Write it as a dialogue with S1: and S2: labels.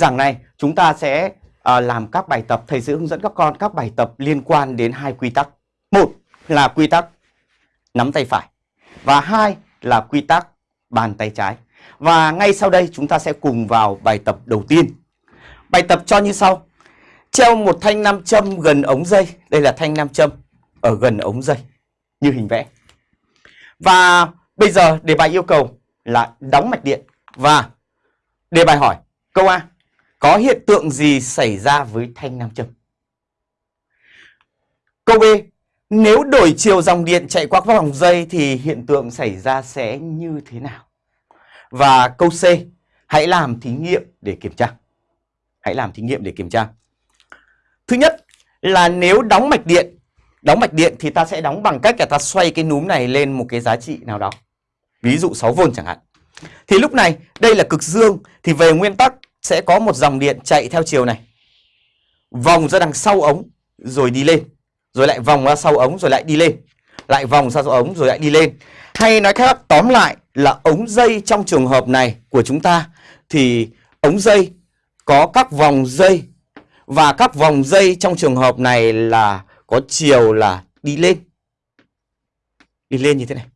S1: giảng này chúng ta sẽ à, làm các bài tập thầy sẽ hướng dẫn các con các bài tập liên quan đến hai quy tắc. Một là quy tắc nắm tay phải và hai là quy tắc bàn tay trái. Và ngay sau đây chúng ta sẽ cùng vào bài tập đầu tiên. Bài tập cho như sau. Treo một thanh nam châm gần ống dây. Đây là thanh nam châm ở gần ống dây như hình vẽ. Và bây giờ đề bài yêu cầu là đóng mạch điện và đề bài hỏi câu A có hiện tượng gì xảy ra với thanh nam châm? Câu B nếu đổi chiều dòng điện chạy qua các vòng dây thì hiện tượng xảy ra sẽ như thế nào? Và câu C hãy làm thí nghiệm để kiểm tra. Hãy làm thí nghiệm để kiểm tra. Thứ nhất là nếu đóng mạch điện, Đóng mạch điện thì ta sẽ đóng bằng cách là ta xoay cái núm này lên một cái giá trị nào đó. Ví dụ 6V chẳng hạn. Thì lúc này đây là cực dương, thì về nguyên tắc sẽ có một dòng điện chạy theo chiều này. Vòng ra đằng sau ống, rồi đi lên. Rồi lại vòng ra sau ống, rồi lại đi lên. Lại vòng ra sau ống, rồi lại đi lên. Hay nói khác, tóm lại là ống dây trong trường hợp này của chúng ta, thì ống dây có các vòng dây và các vòng dây trong trường hợp này là có chiều là đi lên. Đi lên như thế này.